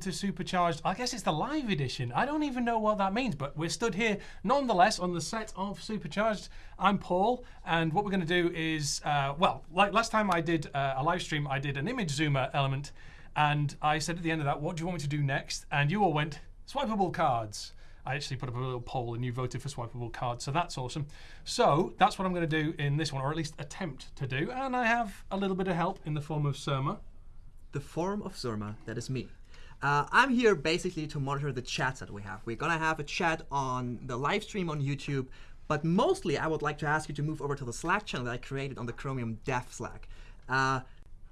to Supercharged. I guess it's the live edition. I don't even know what that means, but we're stood here nonetheless on the set of Supercharged. I'm Paul, and what we're going to do is, uh, well, like last time I did uh, a live stream, I did an image zoomer element, and I said at the end of that, what do you want me to do next? And you all went, swipeable cards. I actually put up a little poll and you voted for swipeable cards, so that's awesome. So that's what I'm going to do in this one, or at least attempt to do, and I have a little bit of help in the form of Surma. the form of Surma, that is me. Uh, I'm here basically to monitor the chats that we have. We're gonna have a chat on the live stream on YouTube, but mostly I would like to ask you to move over to the Slack channel that I created on the Chromium Dev Slack. Uh,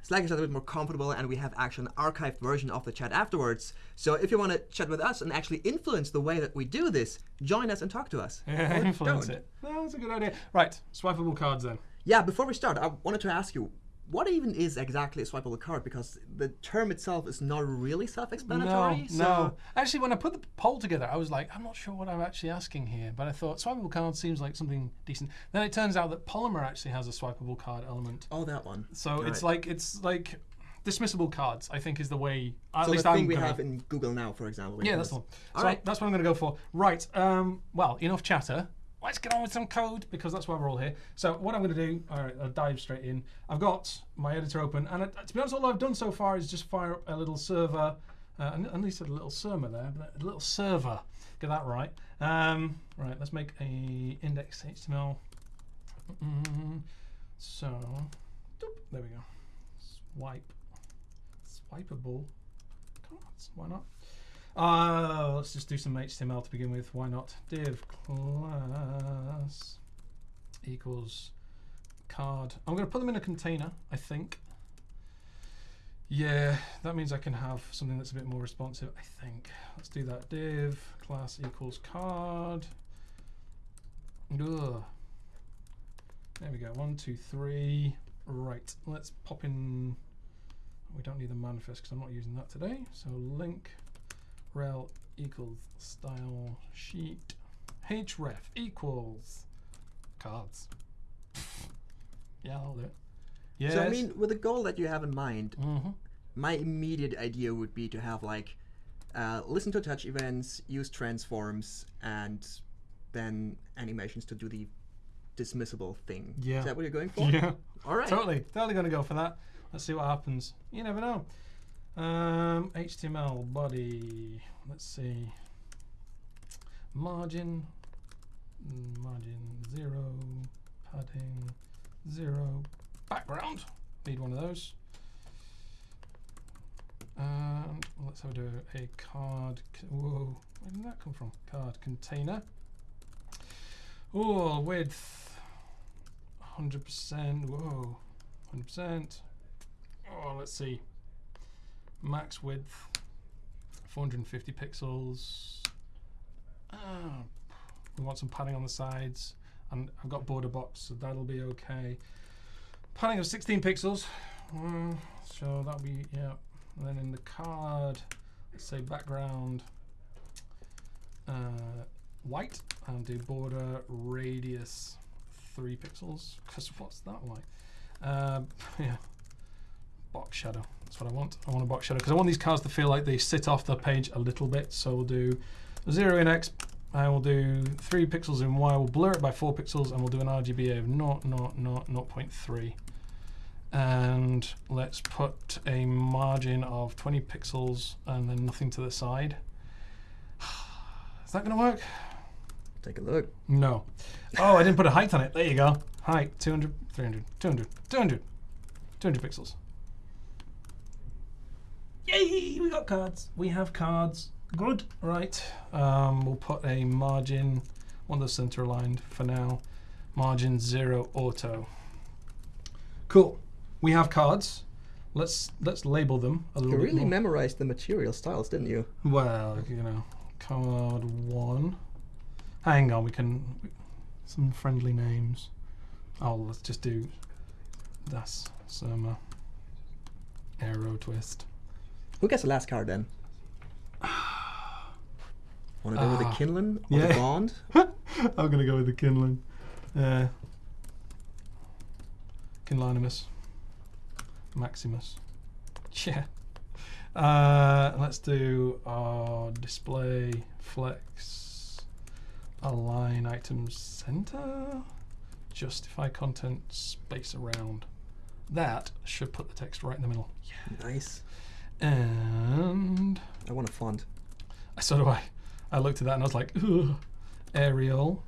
Slack is a little bit more comfortable, and we have actually an archived version of the chat afterwards. So if you want to chat with us and actually influence the way that we do this, join us and talk to us. Influence don't. it. That's a good idea. Right, swipeable cards then. Yeah, before we start, I wanted to ask you, what even is exactly a swipeable card? Because the term itself is not really self-explanatory. so no. Actually, when I put the poll together, I was like, I'm not sure what I'm actually asking here, but I thought swipeable card seems like something decent. Then it turns out that Polymer actually has a swipeable card element. Oh, that one. So it's like it's like dismissible cards. I think is the way. At so least the thing I'm we have in Google now, for example. Yeah, that's the one. So right. that's what I'm going to go for. Right. Um, well, enough chatter. Let's get on with some code because that's why we're all here. So what I'm going to do, all right, I'll dive straight in. I've got my editor open, and uh, to be honest, all I've done so far is just fire up a little server, uh, and at least a little server there, but a little server. Get that right. Um, right. Let's make a index HTML. Mm, so, doop, there we go. Swipe, swipeable. Why not? Uh, let's just do some HTML to begin with. Why not? Div class equals card. I'm going to put them in a container, I think. Yeah, that means I can have something that's a bit more responsive, I think. Let's do that. Div class equals card. Ugh. There we go. One, two, three. Right. Let's pop in. We don't need the manifest because I'm not using that today. So link rel equals style sheet href equals cards. yeah, I'll do it. Yes. So I mean, with the goal that you have in mind, Mhm. my immediate idea would be to have like uh, listen to touch events, use transforms, and then animations to do the dismissible thing. Yeah. Is that what you're going for? yeah, All right. totally, totally going to go for that. Let's see what happens. You never know. Um, HTML body. Let's see. Margin. Margin zero. Padding zero. Background. Need one of those. And let's have a a card. Whoa, where did that come from? Card container. Oh, width. 100%. Whoa. 100%. Oh, let's see. Max width. 450 pixels. Ah, we want some padding on the sides. And I've got border box, so that'll be okay. Padding of 16 pixels. Mm, so that'll be, yeah. And then in the card, let's say background uh, white and do border radius three pixels. Because what's that like? Um, yeah, box shadow. That's what I want. I want a box shadow because I want these cards to feel like they sit off the page a little bit. So we'll do zero in X. I will do three pixels in Y. We'll blur it by four pixels, and we'll do an RGBA of 0, 0, 0, 0.3 and let's put a margin of 20 pixels and then nothing to the side. Is that going to work? Take a look. No. Oh, I didn't put a height on it. There you go. Height 200, 300, 200, 200, 200 pixels. Yay! We got cards. We have cards. Good. Right. Um, we'll put a margin, on the center aligned for now. Margin zero auto. Cool. We have cards. Let's let's label them a little You bit really more. memorized the material styles, didn't you? Well, you know, card one. Hang on, we can some friendly names. Oh, let's just do that's some uh, arrow twist. Who gets the last card then? Want to go with the Ah, Kinlan or yeah. the Bond? I'm gonna go with the Kinlan. Uh, Kinlanimus. Maximus. Yeah. Uh, let's do our display flex align items center justify content space around. That should put the text right in the middle. yeah. Nice. And I want a font. so do I. I looked at that and I was like, Ugh. Arial,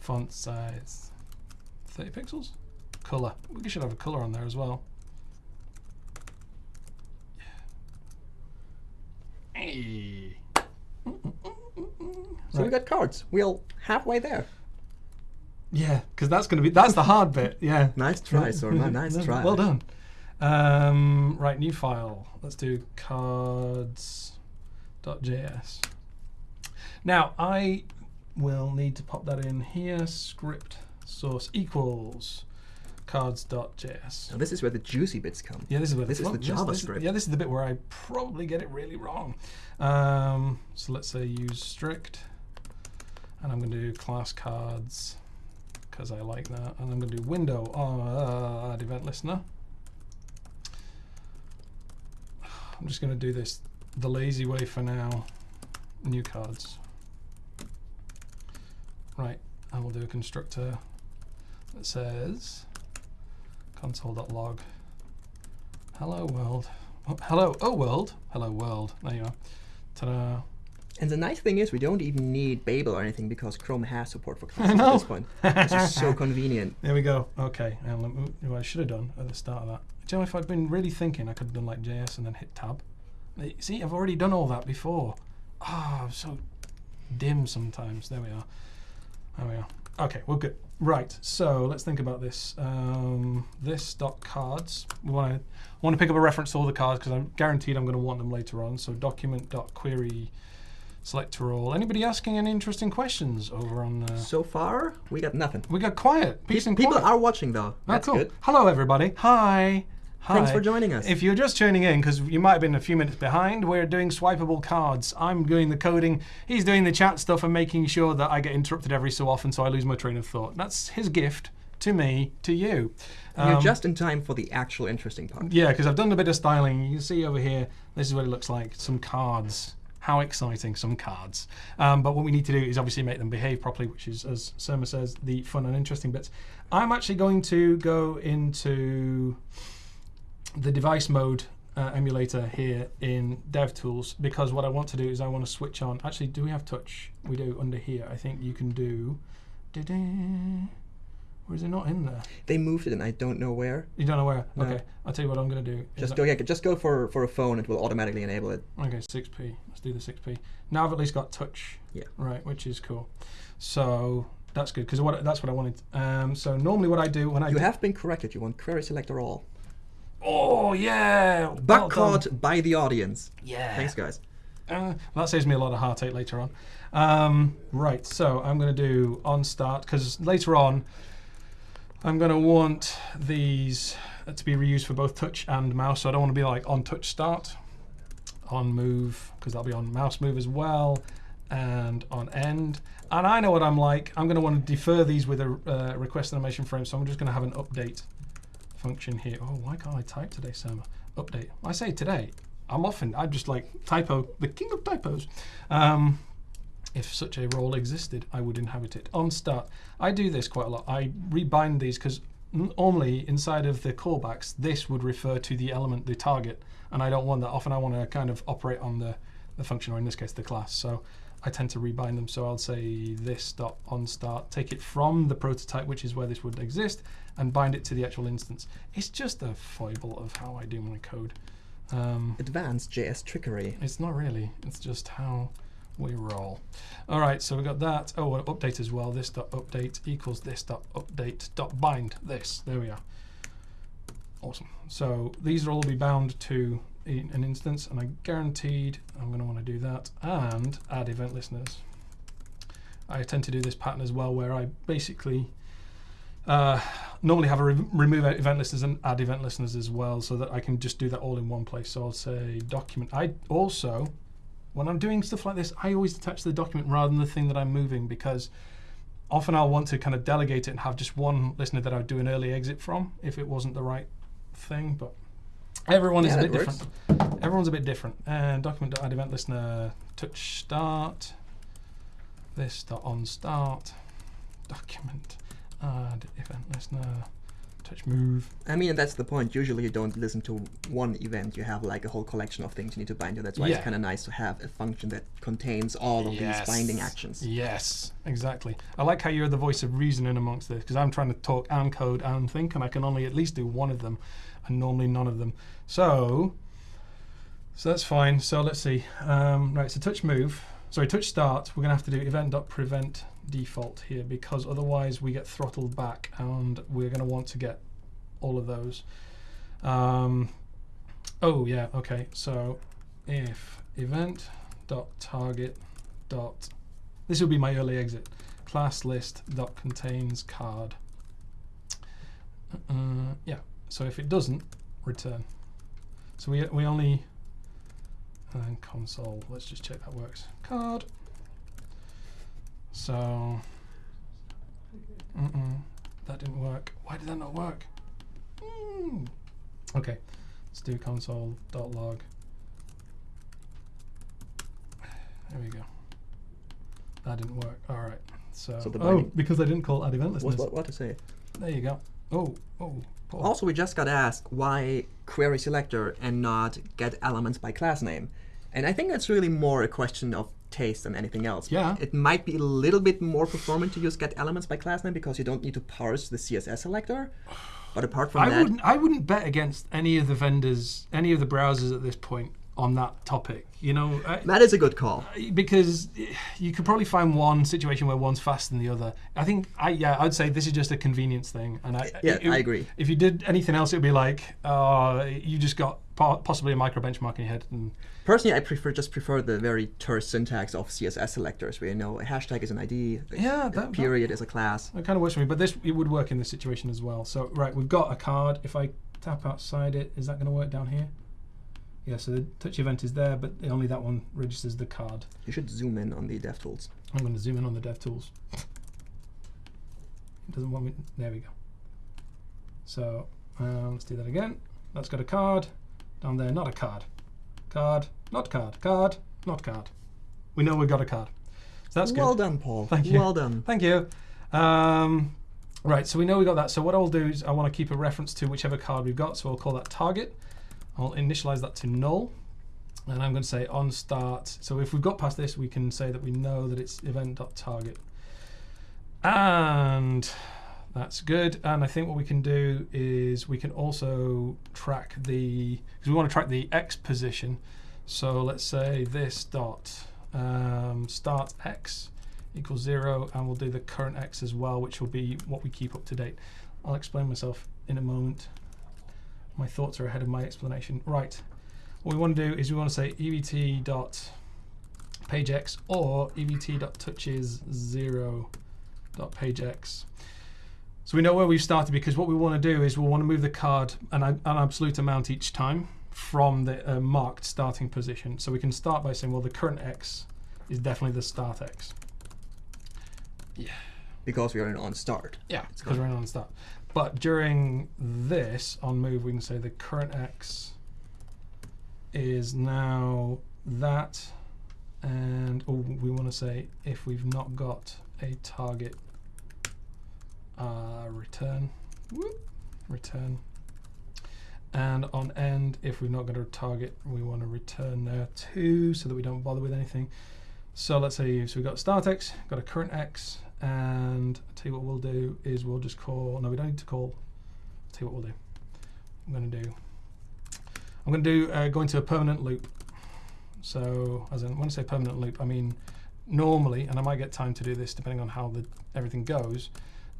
font size, 30 pixels, color. We should have a color on there as well. Hey. So we got cards. We're halfway there. Yeah, because that's going to be that's the hard bit. Yeah. Nice try, Surma. Nice try. Well done. Um, right, new file. Let's do cards.js. Now I will need to pop that in here. Script source equals cards.js. Now this is where the juicy bits come. Yeah, this is where This is well, the this- this- JavaScript. yeah, this is the bit where I probably get it really wrong. Um, so let's say use strict, and I'm going to do class cards because I like that, and I'm going to do window uh, add event listener. I'm just going to do this the lazy way for now. New cards. Right, I will do a constructor that says console.log hello world. Oh, hello, oh world. Hello world. There you are. Ta-da. And the nice thing is we don't even need Babel or anything because Chrome has support for classes at this point. It's just so convenient. There we go. Okay. And let me- what I should have done at the start of that. Do you know if I'd been really thinking, I could have done like JS and then hit tab. See, I've already done all that before. Ah, I'm so dim sometimes. There we are. There we are. Okay, we're good. Right. So let's think about this. Um, this dot cards. We want to want to pick up a reference to all the cards because I'm guaranteed I'm going to want them later on. So document dot query selector all. Anybody asking any interesting questions over on? Uh, So far, we got nothing. we got quiet. Peace and quiet. People are watching though. Oh, That's cool. good. Hello, everybody. Hi. Hi. Thanks for joining us. If you're just tuning in, because you might have been a few minutes behind, we're doing swipeable cards. I'm doing the coding. He's doing the chat stuff and making sure that I get interrupted every so often, so I lose my train of thought. That's his gift to me, to you. You're Um, just in time for the actual interesting part. yeah, because I've done a bit of styling. You can see over here, this is what it looks like. Some cards. How exciting, some cards. Um, but what we need to do is obviously make them behave properly, which is, as Surma says, the fun and interesting bits. I'm actually going to go into the device mode uh, emulator here in DevTools because what I want to do is I want to switch on. Actually, do we have touch? We do under here. I think you can do. da-da. Or is it not in there? They moved it and I don't know where. You don't know where? No. Okay, I'll tell you what I'm going to do. Just go yeah, just go for, for a phone, it will automatically enable it. Okay, 6p. Let's do the 6p. Now I've at least got touch. Yeah. Right, which is cool. So that's good because what that's what I wanted. Um, so normally what I do when I You have been corrected, you want query selector all. Oh yeah, Back well done. by the audience. Yeah. Thanks guys. Uh, that saves me a lot of heartache later on. Um, right, so I'm going to do on start because later on I'm going to want these to be reused for both touch and mouse. So I don't want to be like on touch start, on move because that'll be on mouse move as well, and on end. And I know what I'm like. I'm going to want to defer these with a uh, request animation frame. So I'm just going to have an update function here. Oh, why can't I type today, Sam? Update. I say today. I'm often, I'm just like typo, the king of typos. Um, if such a role existed, I would inhabit it. On start, I do this quite a lot. I rebind these because normally inside of the callbacks, this would refer to the element, the target, and I don't want that. Often I want to kind of operate on the, the function, or in this case, the class. So I tend to rebind them. So I'll say this dot on start, take it from the prototype, which is where this would exist, and bind it to the actual instance. It's just a foible of how I do my code. Um, Advanced JS trickery. it's not really. It's just how we roll. All right, so we got that. Oh, well, update as well. This dot update equals this dot update dot bind this. There we are. Awesome. So these will all be bound to an instance, and I guaranteed I'm going to want to do that and add event listeners. I tend to do this pattern as well, where I basically uh, normally have a re- remove event listeners and add event listeners as well, so that I can just do that all in one place. So I'll say document. I also, when I'm doing stuff like this, I always attach the document rather than the thing that I'm moving because often I'll want to kind of delegate it and have just one listener that I would do an early exit from if it wasn't the right thing. But everyone is a bit works. different. everyone's a bit different. And document add event listener touch start. This dot on start. Document add event listener touch move. I mean, that's the point. Usually, you don't listen to one event. You have like a whole collection of things you need to bind to. That's why Yeah. it's kind of nice to have a function that contains all of these binding actions. Yes, exactly. I like how you're the voice of reason in amongst this because I'm trying to talk and code and think, and I can only at least do one of them, and normally none of them. So, so that's fine. So let's see. Um, right, so touch move. Sorry, touch start. We're gonna have to do event.prevent default here because otherwise we get throttled back, and we're gonna want to get all of those. Um, oh yeah, okay. So if event.target dot this will be my early exit. Class list dot contains card. Uh, yeah. So if it doesn't, return. So we we only and console. Let's just check that works. Card. So mm-mm, that didn't work. Why did that not work? Mm. Okay. Let's do console dot log. There we go. That didn't work. All right. So, So the oh, because I didn't call add event What, listeners. what, what to say? There you go. Oh, oh. Paul. Also, we just got asked why query selector and not get elements by class name. And I think that's really more a question of taste than anything else. Yeah. It might be a little bit more performant to use get elements by class name because you don't need to parse the CSS selector. But apart from I that, wouldn't. I wouldn't bet against any of the vendors, any of the browsers at this point on that topic. You know, I- that is a good call. because you could probably find one situation where one's faster than the other. I think I yeah, I'd say this is just a convenience thing, and I Yeah, it- I agree. If you did anything else, it'd be like, uh, you just got possibly a micro benchmark in your head, and Personally, I prefer just prefer the very terse syntax of CSS selectors, where you know a hashtag is an ID, Yeah, a that- that- period is a class. That kind of works for me, but this it would work in this situation as well. So right, we've got a card. If I tap outside it, is that going to work down here? Yeah, so the touch event is there, but only that one registers the card. You should zoom in on the DevTools. I'm going to zoom in on the DevTools. It doesn't want me. There we go. So um, let's do that again. That's got a card down there. Not a card. Card. Not card. Card. Not card. We know we've got a card. So that's good. well done, Paul. Thank you. Well done. Thank you. Um, right, so we know we got that. So what I'll do is I want to keep a reference to whichever card we've got. So I'll call that target. I'll initialize that to null. And I'm going to say on start. So if we've got past this, we can say that we know that it's event.target. And that's good. And I think what we can do is we can also track the, because we want to track the X position. So let's say this dot um, start X equals zero, and we'll do the current X as well, which will be what we keep up to date. I'll explain myself in a moment. My thoughts are ahead of my explanation. Right. What we want to do is we want to say evt dot pagex or evt dot touches zero dot pagex. So we know where we've started because what we want to do is we'll want to move the card an, an absolute amount each time from the uh, marked starting position. So we can start by saying, well, the current X is definitely the start X. Yeah. Because we are in on start. Yeah, because we're in on start. But during this on move, we can say the current X is now that, and oh, we want to say if we've not got a target, uh, return, whoop, return. And on end, if we've not got a target, we want to return there too, so that we don't bother with anything. So let's say so we've got start X, got a current X, and I'll tell you what we'll do is we'll just call. No, we don't need to call. I'll tell you what we'll do. I'm going to do. I'm going to do uh, go into a permanent loop. So as in when I say permanent loop, I mean normally, and I might get time to do this depending on how the everything goes.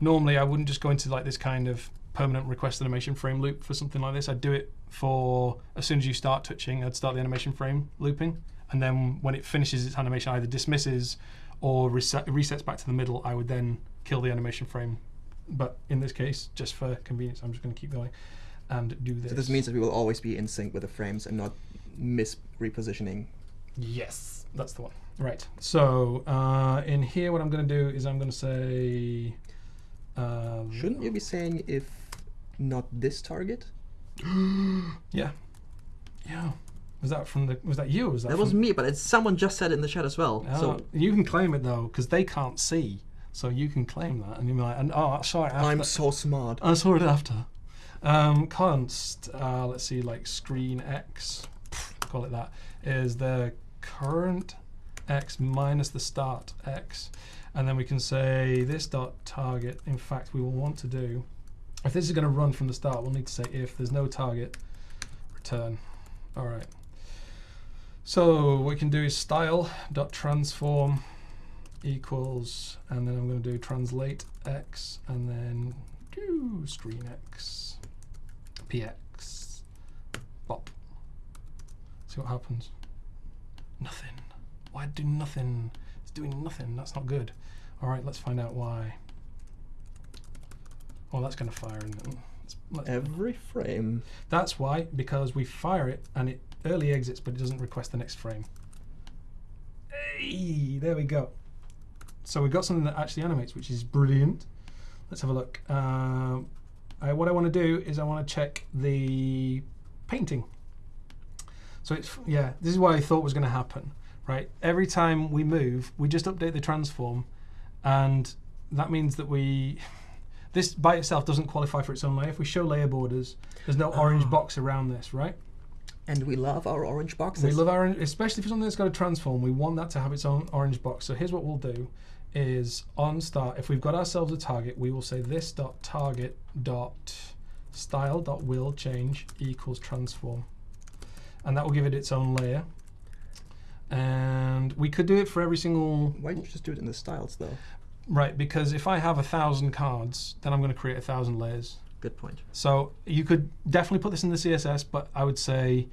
Normally, I wouldn't just go into like this kind of permanent request animation frame loop for something like this. I'd do it for as soon as you start touching, I'd start the animation frame looping, and then when it finishes its animation, either dismisses or reset, resets back to the middle. I would then kill the animation frame. But in this case, just for convenience, I'm just going to keep going and do this. So this means that we will always be in sync with the frames and not miss repositioning. Yes, that's the one. Right. So uh, in here, what I'm going to do is I'm going to say. Uh, Shouldn't you be saying if not this target? Yeah. Yeah. Was that from the? Was that you? Was that? That was me, but it's someone just said it in the chat as well. Oh, So you can claim it though, because they can't see, so you can claim that, and you're like, and, oh, sorry, after, I'm so smart. I saw it after. Um, const, uh, let's see, like screen x, call it that, is the current x minus the start x, and then we can say this dot target. In fact, we will want to do, if this is going to run from the start, we'll need to say if there's no target, return. All right. So what we can do is style dot transform equals, and then I'm going to do translate x, and then do screen x, px, bop. See what happens. Nothing. Why do nothing? It's doing nothing. That's not good. All right, let's find out why. Oh, that's going to fire. Isn't it? Let's- let's- Every frame. that's why, because we fire it and it early exits, but it doesn't request the next frame. Hey, there we go. So we've got something that actually animates, which is brilliant. Let's have a look. Um, I, what I want to do is I want to check the painting. So it's yeah, this is what I thought was going to happen. Right, every time we move, we just update the transform, and that means that we this by itself doesn't qualify for its own layer. If we show layer borders, there's no orange Ah. box around this, right? And we love our orange boxes. We love our, especially for something that's got a transform, we want that to have its own orange box. So here's what we'll do is on start, if we've got ourselves a target, we will say this dot target dot style dot will change equals transform. And that will give it its own layer. And we could do it for every single Why don't you just do it in the styles though? Right, because if I have a thousand cards, then I'm going to create a thousand layers. Good point. So you could definitely put this in the CSS, but I would say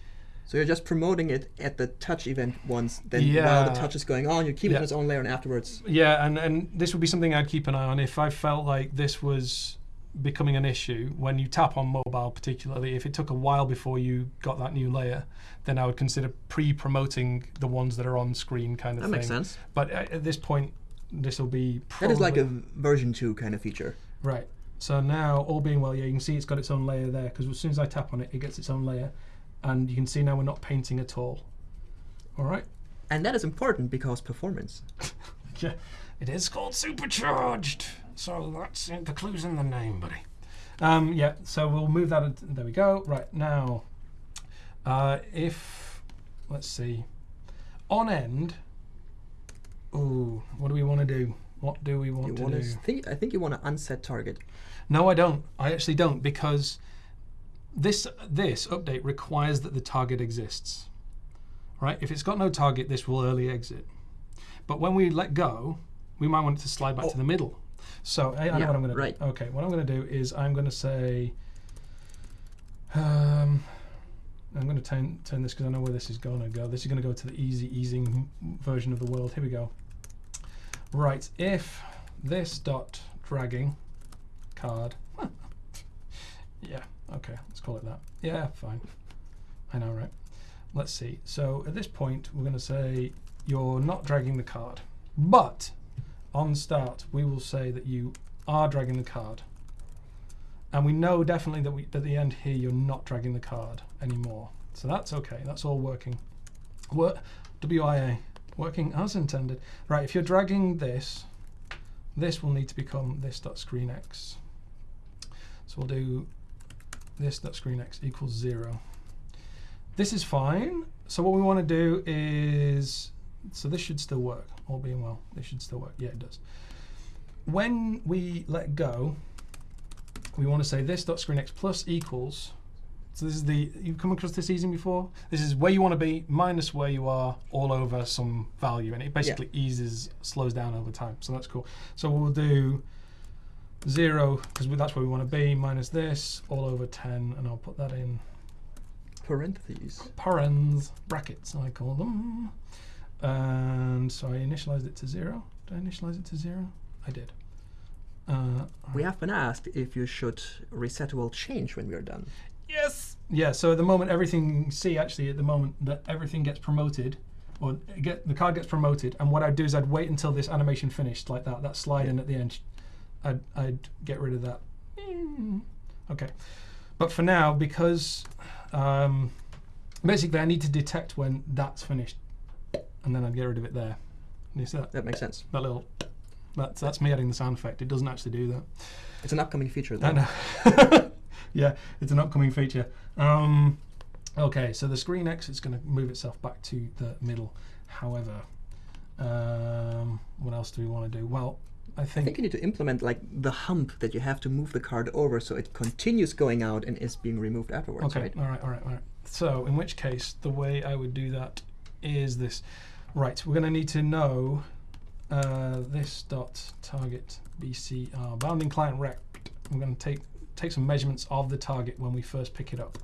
So you're just promoting it at the touch event once, then while the touch is going on, you keep it Yeah. in its own layer, and afterwards. Yeah, and, and this would be something I'd keep an eye on if I felt like this was becoming an issue when you tap on mobile, particularly if it took a while before you got that new layer, then I would consider pre-promoting the ones that are on screen, kind of That thing. makes sense. But at, at this point, this will be That is like a version two kind of feature. right. So now, all being well, yeah, you can see it's got its own layer there because as soon as I tap on it, it gets its own layer, and you can see now we're not painting at all. All right. And that is important because performance. Yeah, it is called supercharged. So that's it, the clues in the name, buddy. Um, yeah, so we'll move that. There we go. Right now, uh, if let's see, on end. Ooh, what do we want to do? What do we want You to want do? to think? I think you want to unset target. No, I don't. I actually don't because this this update requires that the target exists. Right? If it's got no target, this will early exit. But when we let go, we might want it to slide back Oh. to the middle. So I, I know what I'm going to do. Okay, what I'm going to do is I'm going to say. Um, I'm going to turn, turn this because I know where this is going to go. This is going to go to the easy easing version of the world. Here we go. Right, if this dot dragging card. yeah, okay, let's call it that. Yeah, fine. I know, right? Let's see. So at this point, we're going to say you're not dragging the card, but on start, we will say that you are dragging the card. And we know definitely that we, at the end here, you're not dragging the card anymore. So that's okay. That's all working. Work, WIA, working as intended. Right, if you're dragging this, this will need to become this dot screen x. So we'll do this dot screen x equals zero. This is fine. So what we want to do is, so this should still work, all being well. This should still work. Yeah, it does. When we let go, we want to say this dot screen x plus equals. So this is the you've come across this easing before. This is where you want to be minus where you are all over some value, and it basically eases slows down over time. So that's cool. So we'll do zero because that's where we want to be minus this all over ten, and I'll put that in Parentheses. parens brackets I call them. And so I initialized it to zero. Did I initialize it to zero? I did. Uh, We have been asked if you should reset will change when we are done. Yes. Yeah. So at the moment, everything. See, actually, at the moment that everything gets promoted, or get the card gets promoted, and what I'd do is I'd wait until this animation finished, like that. That slide in at the end. I'd I'd get rid of that. Okay. But for now, because um, Basically, I need to detect when that's finished, and then I'd get rid of it there. You see that? That makes sense. That little. That's that's me adding the sound effect. It doesn't actually do that. It's an upcoming feature. Though. I know. yeah, it's an upcoming feature. Um, okay, so the screen X is going to move itself back to the middle. However, um, what else do we want to do? Well, I I think, think you need to implement like the hump that you have to move the card over so it continues going out and is being removed afterwards, okay, right? all right, all right, all right. So in which case, the way I would do that is this. Right, we're going to need to know uh, this dot target BCR bounding client rect. We're going to take take some measurements of the target when we first pick it up.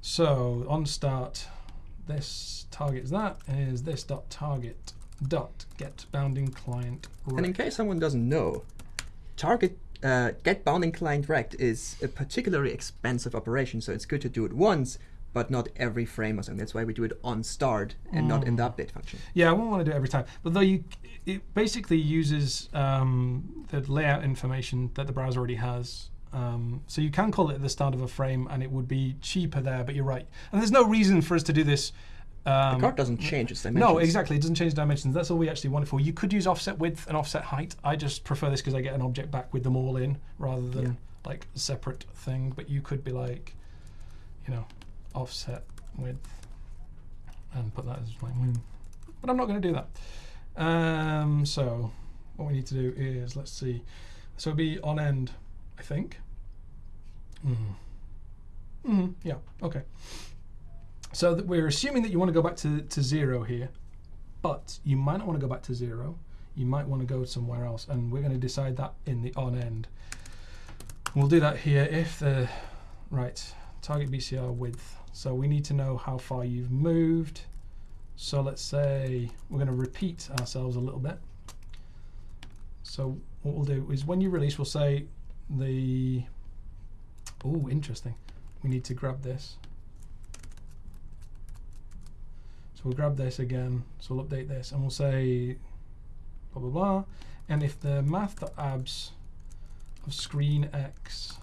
So on start, this target is that is this dot target dot get bounding client Rect. And in case someone doesn't know, target uh, get bounding client rect is a particularly expensive operation, so it's good to do it once, but not every frame or something. That's why we do it on start and not in the update function. Yeah, I won't want to do it every time. But though you, it basically uses um, the layout information that the browser already has. Um, so you can call it at the start of a frame, and it would be cheaper there. But you're right, and there's no reason for us to do this. Um, The card doesn't change its dimensions. no, exactly. It doesn't change dimensions. That's all we actually want it for. You could use offset width and offset height. I just prefer this because I get an object back with them all in rather than Yeah. like a separate thing. But you could be like, you know, offset width and put that as like, mm. but I'm not going to do that. Um, so what we need to do is let's see. So it'd be on end, I think. Mm. hmm Yeah. Okay. So we're assuming that you want to go back to, to zero here, but you might not want to go back to zero. You might want to go somewhere else, and we're going to decide that in the on end. We'll do that here if the right target BCR width. So we need to know how far you've moved. So let's say we're going to repeat ourselves a little bit. So what we'll do is when you release, we'll say the. Oh, interesting. We need to grab this. So we'll grab this again. So we'll update this and we'll say blah blah blah. And if the math.abs of screen x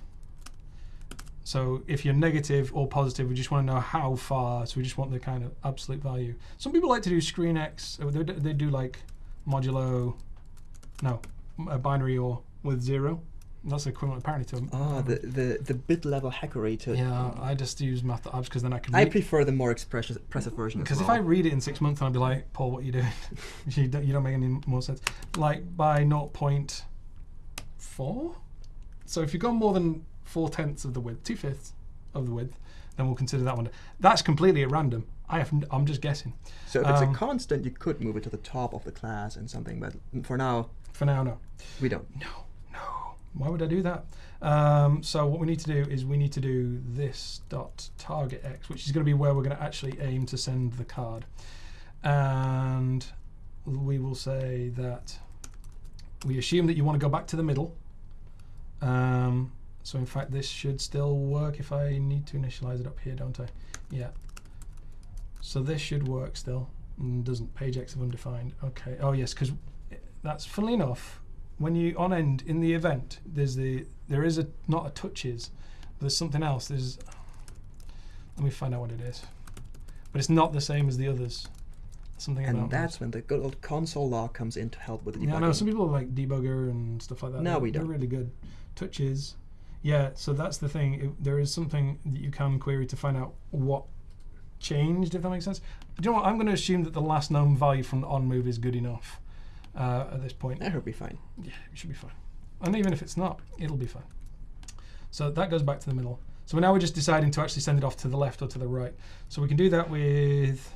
so if you're negative or positive, we just want to know how far. So we just want the kind of absolute value. Some people like to do screen x. uh, They, they do like modulo, no, a binary or with zero. That's equivalent apparently to. Ah, the, the, the bit level hackery to. yeah, I just use math math.abs because then I can. I prefer the more expressive, expressive version. as Because if. I read it in six months, and I'll be like, Paul, what are you doing? you, don't, you don't make any more sense. Like by 0.4. So if you've got more than four tenths of the width, two fifths of the width, then we'll consider that one. That's completely at random. I have, I'm just guessing. So if it's Um, a constant, you could move it to the top of the class and something, but for now, For now, no. we don't. No, no. Why would I do that? Um, so what we need to do is we need to do this dot target x, which is going to be where we're going to actually aim to send the card, and we will say that we assume that you want to go back to the middle. Um, so in fact, this should still work if I need to initialize it up here, don't I? Yeah. So this should work still. Mm, doesn't page x of undefined. Okay. Oh yes, because that's funnily enough when you on end in the event there's the there is a not a touches there's something else there's let me find out what it is but it's not the same as the others something And that's when the good old console log comes in to help with the yeah, I know some people like debugger and stuff like that. No, they're, we they're don't. really good. Touches, yeah. So that's the thing. It, there is something that you can query to find out what changed, if that makes sense. Do you know what? I'm going to assume that the last known value from the on move is good enough uh, at this point. That would be fine. Yeah, it should be fine. And even if it's not, it'll be fine. So that goes back to the middle. So now we're just deciding to actually send it off to the left or to the right. So we can do that with,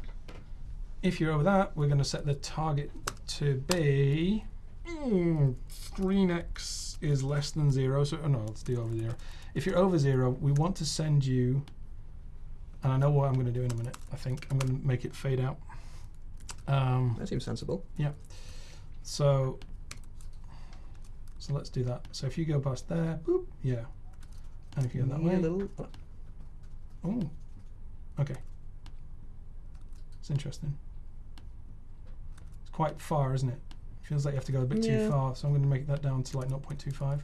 if you're over that, we're going to set the target to be, mm, screen x is less than zero. So, oh no, let's do over zero. If you're over zero, we want to send you, and I know what I'm going to do in a minute, I think. I'm going to make it fade out. Um, That seems sensible. Yeah. So, so let's do that. So if you go past there, boop, yeah. And if you go that Yeah, way, little, uh, oh, okay. It's interesting. It's quite far, isn't it? Feels like you have to go a bit too far, so I'm going to make that down to like 0.25.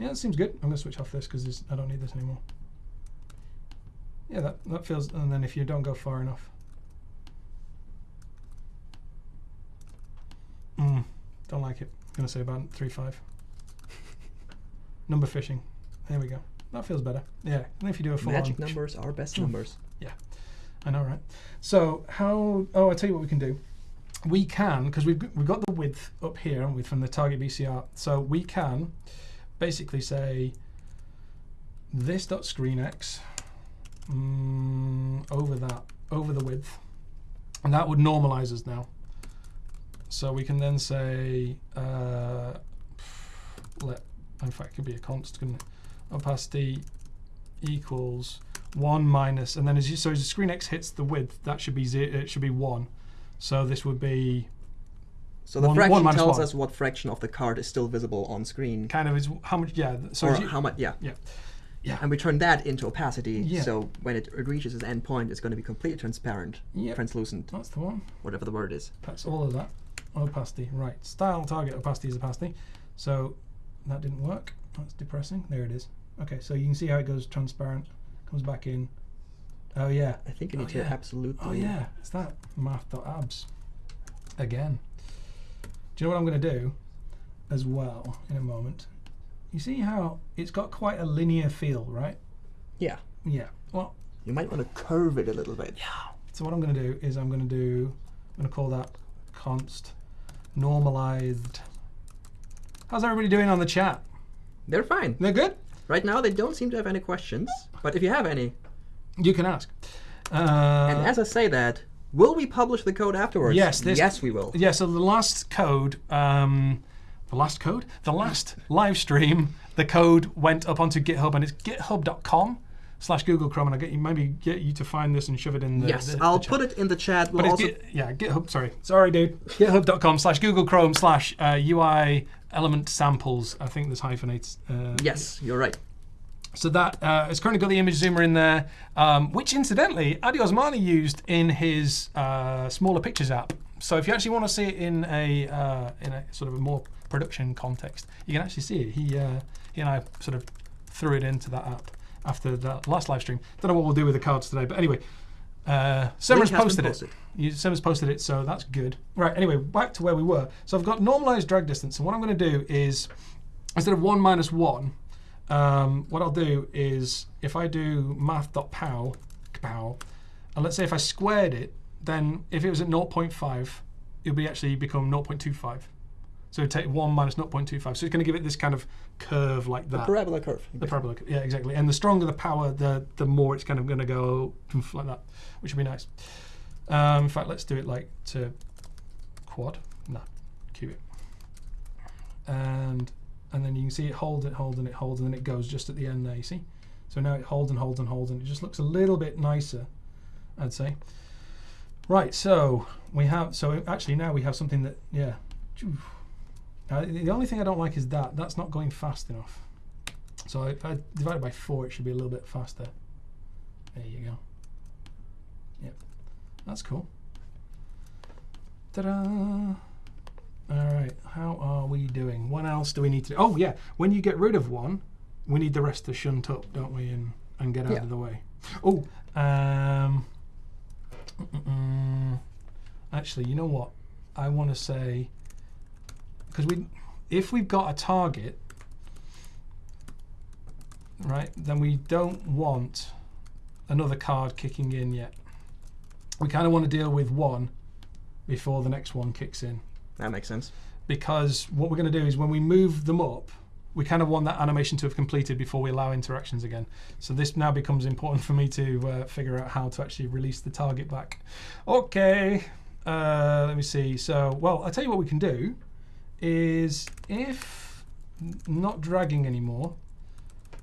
Yeah, that seems good. I'm going to switch off this because I don't need this anymore. Yeah, that, that feels, and then if you don't go far enough. Mm, don't like it. I'm gonna say about three five. Number fishing. There we go. That feels better. Yeah. And if you do a full Magic numbers are best numbers. numbers. I know, right? So how? Oh, I'll tell you what we can do. We can because we've we've got the width up here, haven't we, from the target BCR. So we can basically say this dot screen x mm, over that over the width, and that would normalize us now. So we can then say uh, let in fact it could be a constant opacity equals one minus, and then as you so as the screen x hits the width, that should be zero, it should be one. So this would be So the One- fraction one tells one. us what fraction of the card is still visible on screen. kind of is how much yeah. So or you- how much, yeah. Yeah. Yeah. And we turn that into opacity, Yeah. so when it reaches its end point, it's going to be completely transparent, Yep. translucent, that's the one. whatever the word is. That's all of that. Opacity, right. Style target opacity is opacity. So that didn't work. That's depressing. There it is. Okay, so you can see how it goes transparent, comes back in. Oh yeah. I think you Oh, to yeah. absolutely. Oh yeah, it's that math.abs again. Do you know what I'm going to do as well in a moment? You see how it's got quite a linear feel, right? Yeah. Yeah. Well, You might want to curve it a little bit. Yeah. So what I'm going to do is I'm going to do I'm going to call that const normalized. How's everybody doing on the chat? They're fine. They're good. Right now, they don't seem to have any questions, but if you have any, You can ask. Uh, and as I say that, will we publish the code afterwards? Yes, this- yes, we will. Yeah, so the last code, um, the last code, the last live stream, the code went up onto GitHub, and it's github.com slash Google Chrome, and I get you maybe get you to find this and shove it in the. yes, the- the I'll chat. put it in the chat. We'll But it's Git, yeah, GitHub. Sorry, sorry, dude. GitHub.com slash Google Chrome slash uh, UI element samples. I think there's hyphenates. Uh, yes, you're right. So that uh, it's currently got the image zoomer in there, um, which incidentally Addy Osmani used in his uh, smaller pictures app. So if you actually want to see it in a uh, in a sort of a more production context, you can actually see it. He uh, he and I sort of threw it into that app after the last live stream. Don't know what we'll do with the cards today, but anyway, uh, Link has posted it. posted. You, posted it, so that's good. Right. Anyway, back to where we were. So I've got normalized drag distance, and what I'm going to do is instead of one minus one, um, what I'll do is if I do math.pow, pow, and let's say if I squared it, then if it was at 0.5, it'll be actually become 0.25. So take 1 minus 0.25. So it's going to give it this kind of curve like that. Parabola curve. The parabola, yeah, exactly. And the stronger the power, the the more it's kind of going to go like that, which would be nice. Um, in fact, let's do it like to quad. No, cubic. And and then you can see it holds, it holds, and it holds, and then it goes just at the end there. You see? So now it holds and holds and holds, and it just looks a little bit nicer, I'd say. Right. So we have. So actually now we have something that yeah. Now, the only thing I don't like is that that's not going fast enough. So if I divide it by four, it should be a little bit faster. There you go. Yep, that's cool. Ta-da! All right, how are we doing? What else do we need to do? Oh yeah, when you get rid of one, we need the rest to shunt up, don't we, and and get out Yeah. of the way. Oh, um, actually, you know what? I want to say because we, if we've got a target, right, then we don't want another card kicking in yet. We kind of want to deal with one before the next one kicks in That makes sense. because what we're going to do is when we move them up, we kind of want that animation to have completed before we allow interactions again. So this now becomes important for me to uh, figure out how to actually release the target back. Okay, uh, let me see. So, well, I'll tell you what we can do is if not dragging anymore,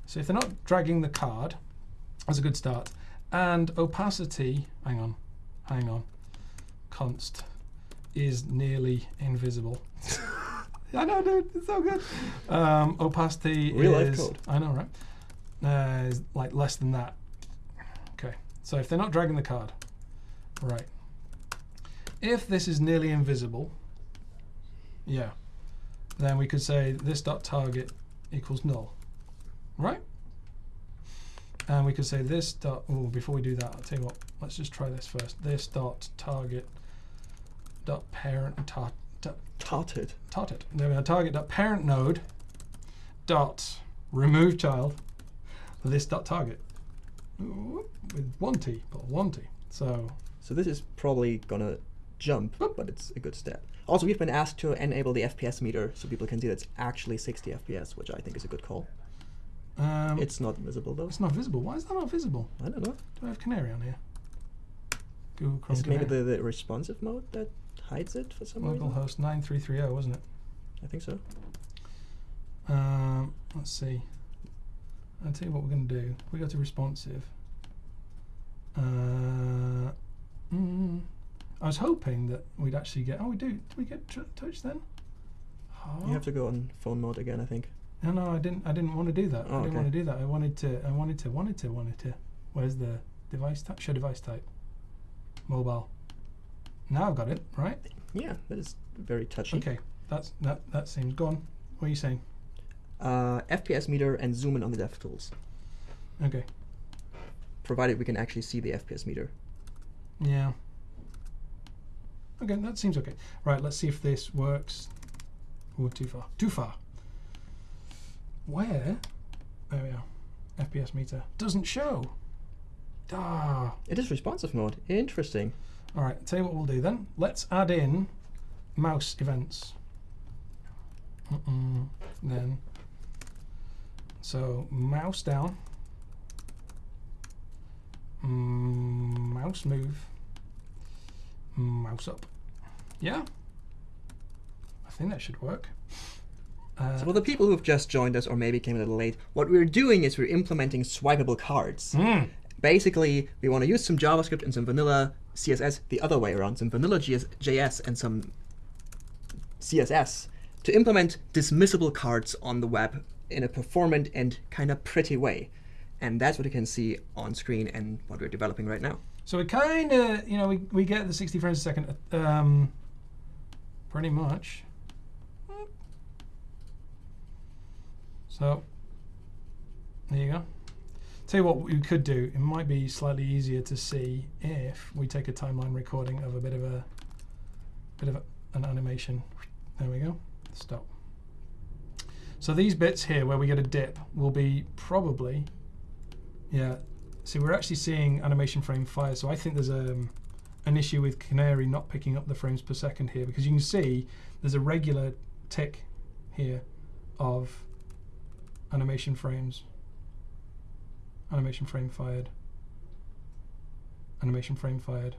so if they're not dragging the card, that's a good start. And opacity, hang on, hang on, const is nearly invisible. I know, dude, it's so good. Um, opacity Real life code. I know, right? Uh, is like less than that. Okay, so if they're not dragging the card, right. If this is nearly invisible, yeah, then we could say this dot target equals null, right? And we could say this dot. Oh, before we do that, I'll tell you what. Let's just try this first. This dot target dot parent dot dot Tarted. target. There we are. Target dot parent node dot remove child. This dot target with one t, but one t. So So this is probably gonna jump, but it's a good step. Also, we've been asked to enable the FPS meter so people can see that it's actually 60 FPS, which I think is a good call. um, It's not visible though. it's not visible. Why is that not visible? I don't know. Do I have Canary on here? Google Chrome Is it maybe the, the responsive mode that hides it for some reason? Localhost 9330, wasn't it? I think so. Um, let's see. I'll tell you what we're going to do. We go to responsive. Uh, mm, I was hoping that we'd actually get. Oh, we do. Do we get touch then? Oh. You have to go on phone mode again, I think. No, no, I didn't. I didn't want to do that. Oh, I didn't okay. want to do that. I wanted to. I wanted to. Wanted to. Wanted to. Where's the device type? Show device type. Mobile. Now I've got it. Right. Yeah, that is very touchy. Okay. That's that. That seems gone. What are you saying? Uh, FPS meter and zoom in on the dev tools. Okay. provided we can actually see the FPS meter. Yeah. Okay, that seems okay. Right, let's see if this works. Oh, too far. Too far. Where? There we are. FPS meter doesn't show. Ah. It is responsive mode. Interesting. All right. Tell you what we'll do then. Let's add in mouse events. Mm-mm. Then. So mouse down. Mm, mouse move. Mouse up. Yeah. I think that should work. Uh, So for the people who've just joined us or maybe came a little late, what we're doing is we're implementing swipeable cards. mm, Basically, we want to use some JavaScript and some vanilla CSS the other way around, some vanilla JS and some CSS to implement dismissible cards on the web in a performant and kind of pretty way. And that's what you can see on screen and what we're developing right now. So we kind of, you know, we, we get the 60 frames a second, um, pretty much. So, there you go. Tell you what we could do. It might be slightly easier to see if we take a timeline recording of a bit of a, bit of a, an animation. There we go. Stop. So these bits here where we get a dip will be probably, yeah, See, we're actually seeing animation frame fire, so I think there's um, an issue with Canary not picking up the frames per second here because you can see there's a regular tick here of animation frames. Animation frame fired. Animation frame fired.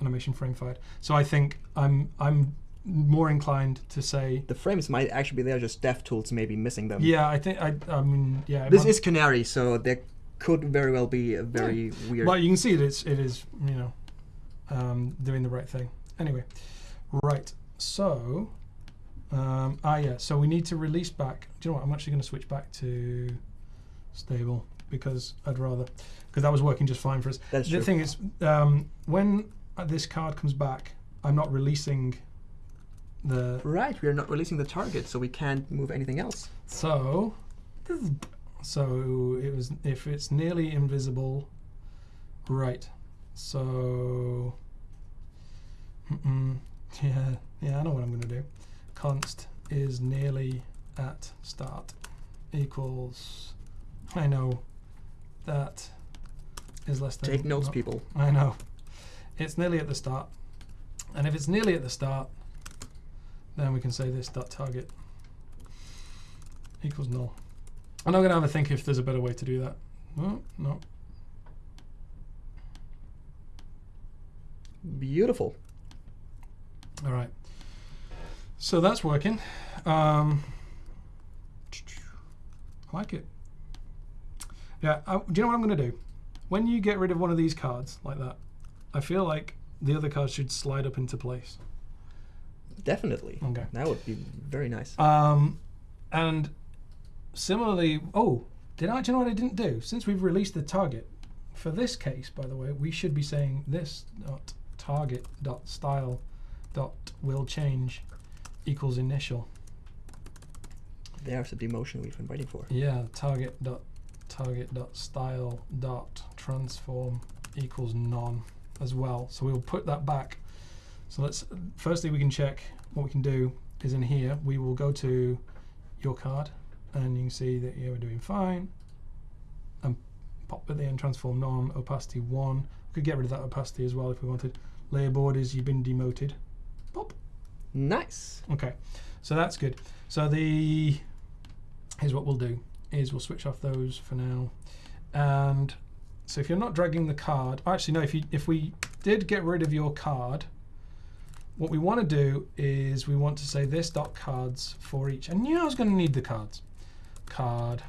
Animation frame fired. So I think I'm I'm more inclined to say The frames might actually be there, just DevTools may be missing them. yeah. I think I I mean yeah. This might- is Canary, so there could very well be a very weird. Well, you can see that it's it is you know um, doing the right thing. Anyway, right. So um, ah yeah. So we need to release back. Do you know what? I'm actually going to switch back to stable because I'd rather because that was working just fine for us. That's the true. thing is, um, when this card comes back, I'm not releasing the Right, we are not releasing the target, so we can't move anything else. So, so it was if it's nearly invisible, right? So, mm-mm, yeah, yeah, I know what I'm going to do. Const is nearly at start equals. I know that is less than. Take notes, no, people. I know. It's nearly at the start, and if it's nearly at the start, then we can say this dot target equals null. I'm not going to have a think if there's a better way to do that. No, no. Beautiful. All right. So that's working. Um, I like it. Yeah. I, do you know what I'm going to do? When you get rid of one of these cards like that, I feel like the other cards should slide up into place. Definitely. Okay. That would be very nice. Um, and similarly, oh, did I? Do you know what I didn't do? Since we've released the target for this case, by the way, we should be saying this dot target dot style dot will change equals initial. There's the demotion we've been waiting for. Yeah, target dot target.style.transform equals none as well. So we'll put that back. So let's firstly we can check what we can do is in here we will go to your card and you can see that yeah we're doing fine and pop at the end transform none opacity one. We could get rid of that opacity as well if we wanted. Layer borders you've been demoted. Pop. Nice. Okay, so that's good. So the here's what we'll do is we'll switch off those for now, and so if you're not dragging the card, actually no, if you if we did get rid of your card, what we want to do is we want to say this dot cards for each, and you know I was going to need the cards, card,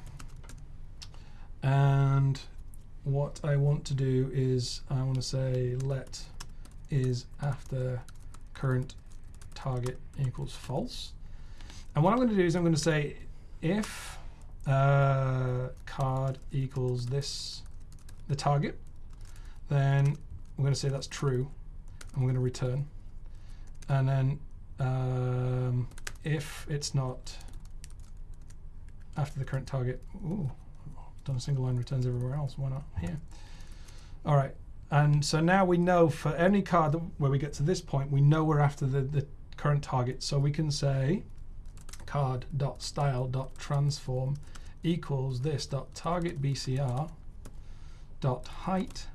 and what I want to do is I want to say let is after current target equals false. And what I'm going to do is I'm going to say if uh, card equals this, the target, then we're going to say that's true, and we're going to return. And then um, if it's not after the current target, ooh, done a single line returns everywhere else. Why not here? All right. And so now we know for any card where we get to this point, we know we're after the, the current target. So we can say card.style.transform equals this dot target BCR dot height.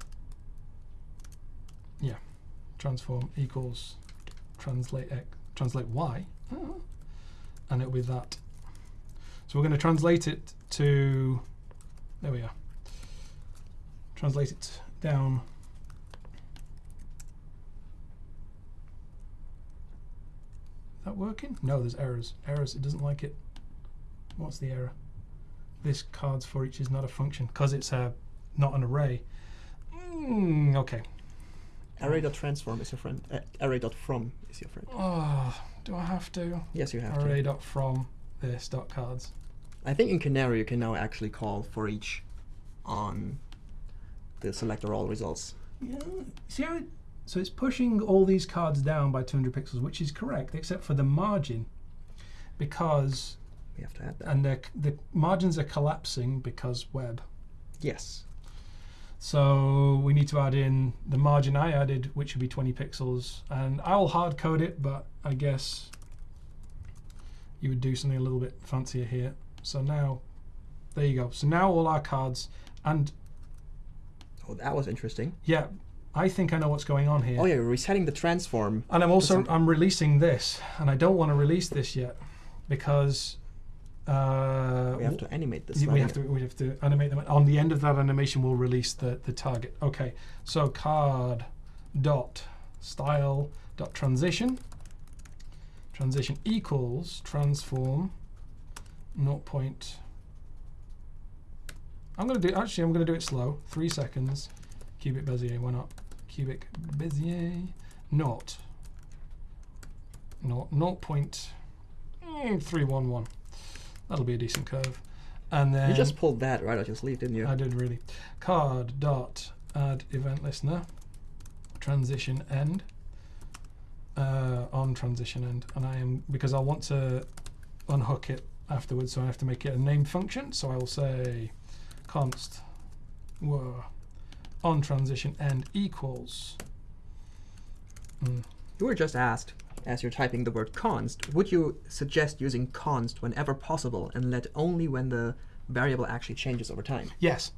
Yeah transform equals translate x translate y. Oh, and it'll be that. So we're going to translate it to there we are. Translate it down that working? No, there's errors. Errors, it doesn't like it. What's the error? This cards for each is not a function because it's a not an array. Mm, okay. Array.transform is your friend. Uh, array.from is your friend. Oh, do I have to? Yes, you have. Array dot from this dot cards. I think in Canary you can now actually call for each on the selector all results. Yeah. See how it, so it's pushing all these cards down by 200 pixels, which is correct, except for the margin, because We have to add that. and the the margins are collapsing because web. yes. So we need to add in the margin I added, which would be 20 pixels, and I'll hard code it, but I guess you would do something a little bit fancier here. So now, there you go. So now all our cards, and Oh, that was interesting. yeah, I think I know what's going on here. Oh yeah, we're resetting the transform. And I'm also I'm releasing this, and I don't want to release this yet because uh, We have to animate this. We have to we have to animate them. On the end of that animation, we'll release the the target. Okay, so card dot style dot transition transition equals transform 0. point. I'm gonna do actually I'm gonna do it slow. Three seconds. Cubic Bezier. Why not? Cubic Bezier. not Naught. Naught point. Three one one. That'll be a decent curve. And then You just pulled that right out your sleeve, didn't you? I did really. Card dot add event listener transition end uh, on transition end, and I am because I want to unhook it afterwards, so I have to make it a named function. So I will say const whoa, on transition end equals. Mm, You were just asked, as you're typing the word const, would you suggest using const whenever possible and let only when the variable actually changes over time? Yes.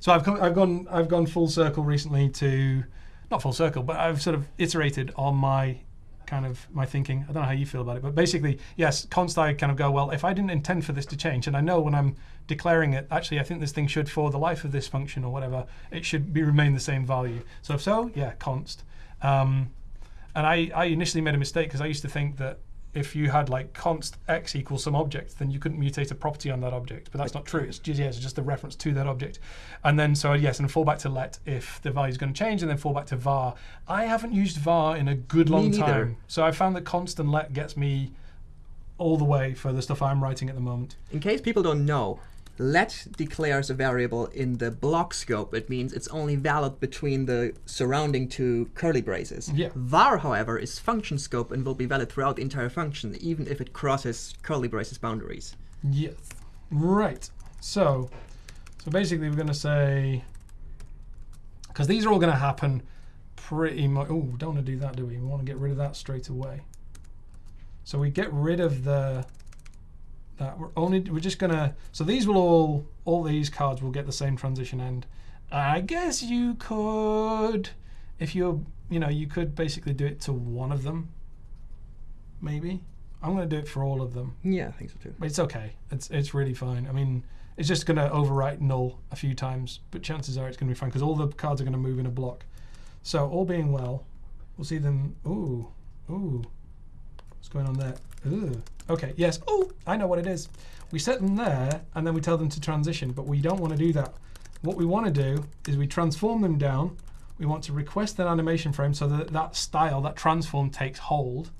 So I've come, I've gone I've gone full circle recently to not full circle, but I've sort of iterated on my kind of my thinking. I don't know how you feel about it, but basically, yes, const I kind of go, well, if I didn't intend for this to change, and I know when I'm declaring it, actually I think this thing should for the life of this function or whatever, it should be remain the same value. So if so, yeah, const. Um, and I, I initially made a mistake because I used to think that if you had like const x equals some object, then you couldn't mutate a property on that object. But that's not true. It's just, yeah, it's just a reference to that object. And then so yes, and fall back to let if the value is going to change, and then fall back to var. I haven't used var in a good long time, so I found that const and let gets me all the way for the stuff I'm writing at the moment. In case people don't know, let declares a variable in the block scope. It means it's only valid between the surrounding two curly braces. Yeah. var, however, is function scope and will be valid throughout the entire function, even if it crosses curly braces boundaries. Yes. Right. So, So basically, we're going to say, because these are all going to happen pretty much. Oh, don't want to do that, do we? We want to get rid of that straight away. So we get rid of the that we're only we're just gonna so these will all all these cards will get the same transition end. I guess you could if you're you know you could basically do it to one of them. Maybe I'm gonna do it for all of them. Yeah, I think so too. But it's okay. It's it's really fine. I mean, it's just going to overwrite null a few times, but chances are it's going to be fine because all the cards are going to move in a block. So all being well, we'll see them. Ooh, ooh, what's going on there? Ooh. Okay, yes. Oh, I know what it is. We set them there, and then we tell them to transition, but we don't want to do that. What we want to do is we transform them down. We want to request an animation frame so that that style, that transform takes hold.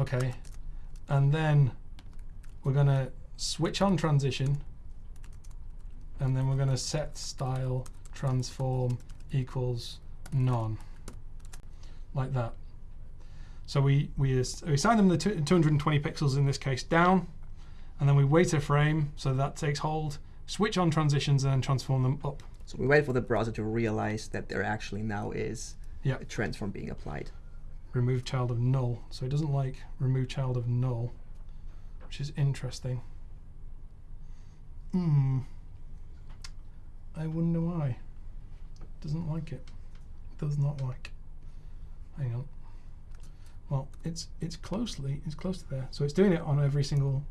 Okay, and then we're going to switch on transition, and then we're going to set style transform equals none, like that. So we, we, we assign them the 220 pixels in this case down, and then we wait a frame so that takes hold, switch on transitions, and then transform them up. So we wait for the browser to realize that there actually now is Yeah. a transform being applied. Remove child of null. So it doesn't like remove child of null, which is interesting. Hmm. I wonder why. Doesn't like it. Does not like. Hang on. Well, it's it's closely it's close to there. So it's doing it on every single.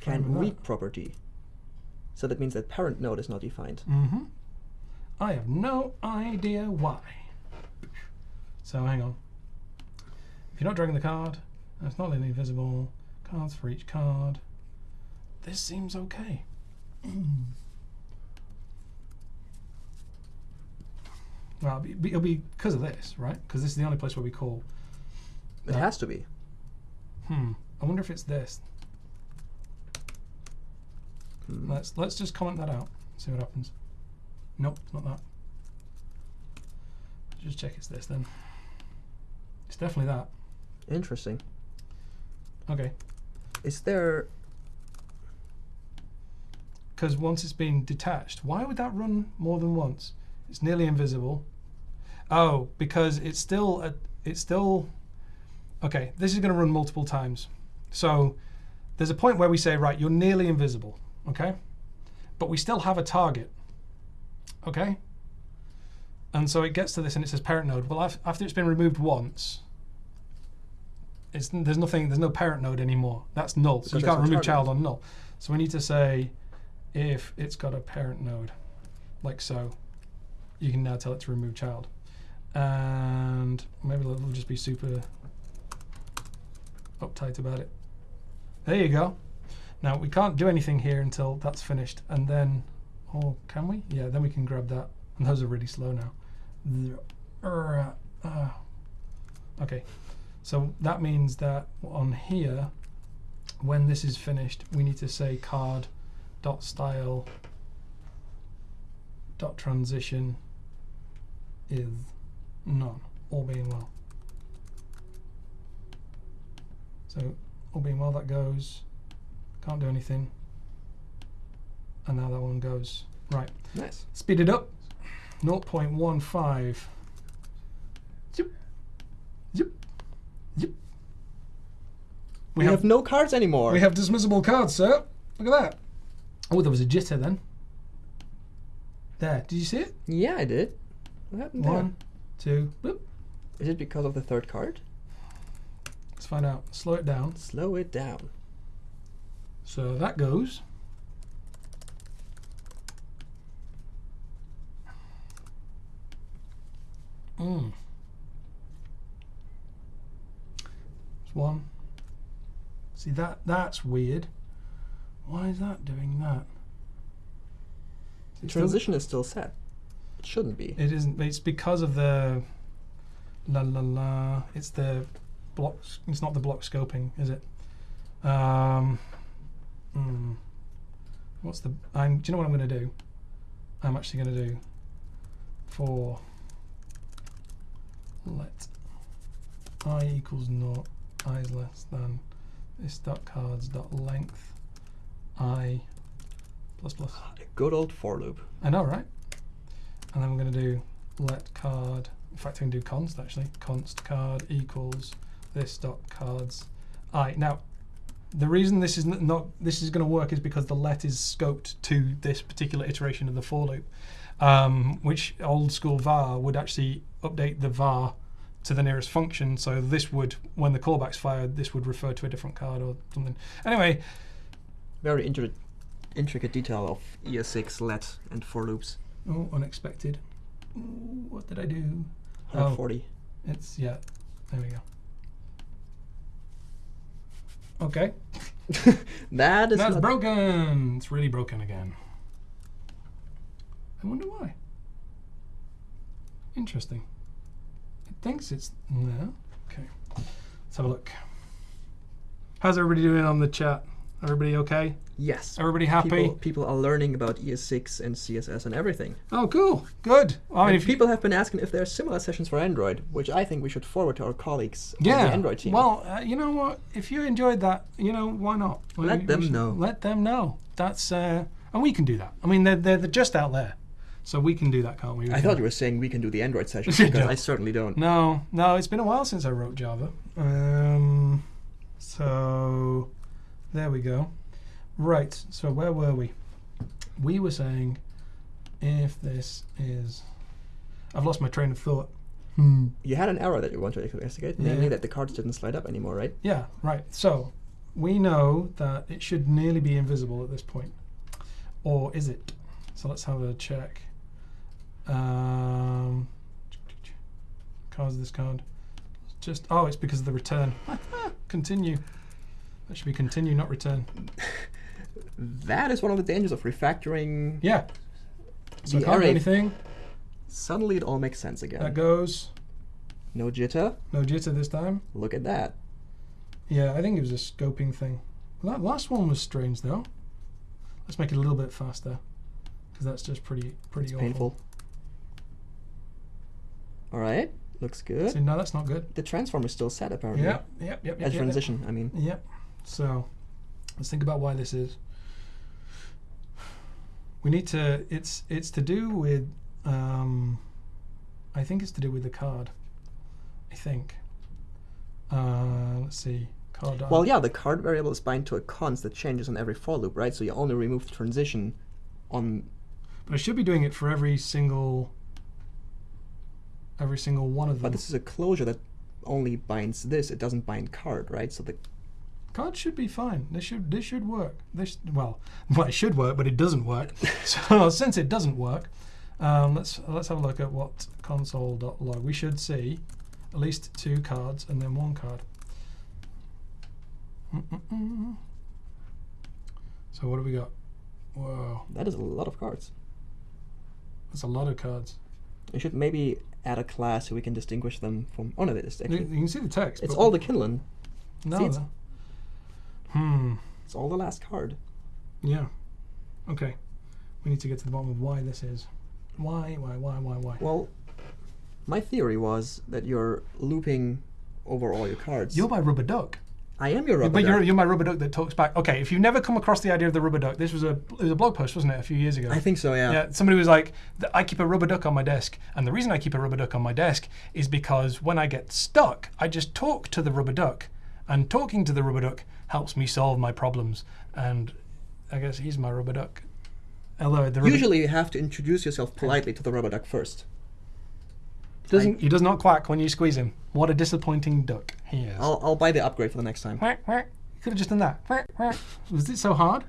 Can read property. So that means that parent node is not defined. Mm-hmm. I have no idea why. So hang on. If you're not dragging the card, it's not linearly visible, cards for each card. This seems okay. well, it'll be because of this, right? Because this is the only place where we call. It has to be. Hmm. I wonder if it's this. Hmm. Let's let's just comment that out. See what happens. Nope, not that. Just check it's this then. It's definitely that. Interesting. Okay. Is there Because once it's been detached, why would that run more than once? It's nearly invisible. Oh, because it's still a, it's still okay. This is going to run multiple times. So there's a point where we say, right, you're nearly invisible, okay, but we still have a target, okay. And so it gets to this and it says parent node. Well, after it's been removed once, it's, there's nothing. There's no parent node anymore. That's null. So you can't remove target. child on null. So we need to say if it's got a parent node, like so, you can now tell it to remove child. And maybe it'll just be super uptight about it. There you go. Now we can't do anything here until that's finished, and then, oh, can we? Yeah, then we can grab that. And those are really slow now. Uh, Okay, so that means that on here, when this is finished, we need to say card dot style dot transition is none, all being well. So all being well, that goes. Can't do anything. And now that one goes. Right. nice? Speed it up. 0.15. Yep. Yep. Yep. We, have, no cards anymore. we have dismissible cards, sir. Look at that. Oh, there was a jitter then. There. Did you see it? Yeah, I did. What happened there? One, two, boop. Is it because of the third card? Let's find out. Slow it down. Slow it down. So that goes. Mm. There's one. See that that's weird. Why is that doing that? The It's transition is still set. It shouldn't be. It isn't. It's because of the la la la. It's the blocks. It's not the block scoping, is it? Um. hmm. What's the? I'm. Do you know what I'm going to do? I'm actually going to do for let i equals naught i is less than this dot cards dot length i plus plus. A Good old for loop. I know, right? And then we're going to do let card. In fact, I can do const actually. Const card equals this dot cards i. Now, the reason this is not this is going to work is because the let is scoped to this particular iteration of the for loop, um, which old school var would actually update the var to the nearest function. So this would, when the callback's fired, this would refer to a different card or something. Anyway, Very intri- intricate detail of ES6, let, and for loops. oh, unexpected. Ooh, what did I do? Oh. 140. It's yeah. There we go. Okay, that is that's not- broken. It's really broken again. I wonder why. Interesting. It thinks it's no. Okay, let's have a look. How's everybody doing on the chat? Everybody okay? Yes. Everybody happy? People, people are learning about ES6 and CSS and everything. Oh, cool. Good. I mean, And if you- people have been asking if there are similar sessions for Android, which I think we should forward to our colleagues on yeah. the Android team. Well, uh, you know what? If you enjoyed that, you know why not? Let we- we them know. Let them know. That's uh, and we can do that. I mean, they're, they're they're just out there, so we can do that, can't we? We I can- thought you were saying we can do the Android session, because I certainly don't. No, no. It's been a while since I wrote Java. Um, so there we go. Right. So where were we? We were saying if this is, I've lost my train of thought. Hmm. You had an error that you want to investigate, Yeah. namely that the cards didn't slide up anymore, right? Yeah, right. So we know that it should nearly be invisible at this point. Or is it? So let's have a check. Um, cards this card. Just oh, it's because of the return. continue. That should be continue, not return. That is one of the dangers of refactoring. Yeah. So I The can't do array- anything. Suddenly it all makes sense again. That goes. no jitter. No jitter this time. Look at that. Yeah, I think it was a scoping thing. That last one was strange though. Let's make it a little bit faster, because that's just pretty pretty It's awful. painful. All right, looks good. See, no, that's not good. The transform is still set apparently. Yep, yep, yep, yep. At yep, yep. transition, I mean. Yep. So let's think about why this is. We need to. It's it's to do with. Um, I think it's to do with the card. I think. Uh, let's see. Card. Well, yeah, the card variable is bind to a const that changes on every for loop, right? So you only remove the transition on. But I should be doing it for every single. Every single one of them. But this is a closure that only binds this. It doesn't bind card, right? So the Card should be fine. This should this should work. This well, well it should work, but it doesn't work. so since it doesn't work, um, let's let's have a look at what console.log. We should see at least two cards and then one card. Mm-mm-mm. So what do we got? Whoa, that is a lot of cards. that's a lot of cards. We should maybe add a class so we can distinguish them from. Oh no, it is You, actually. you can see the text. It's all the Kinlan. no. see, Hmm. It's all the last card. Yeah. Okay. We need to get to the bottom of why this is. Why? Why? Why? Why? Why? Well, my theory was that you're looping over all your cards. You're my rubber duck. I am your rubber but you're, you're my rubber duck that talks back. Okay, if you've never come across the idea of the rubber duck, this was a it was a blog post, wasn't it, a few years ago? I think so, yeah. yeah, somebody was like, I keep a rubber duck on my desk, and the reason I keep a rubber duck on my desk is because when I get stuck, I just talk to the rubber duck, and talking to the rubber duck helps me solve my problems. And I guess he's my rubber duck. Although the rubber Usually you have to introduce yourself politely to the rubber duck first. doesn't he does not quack when you squeeze him. What a disappointing duck he is. I'll, I'll buy the upgrade for the next time. Quack, quack. You could have just done that. Quack, quack. Was it so hard?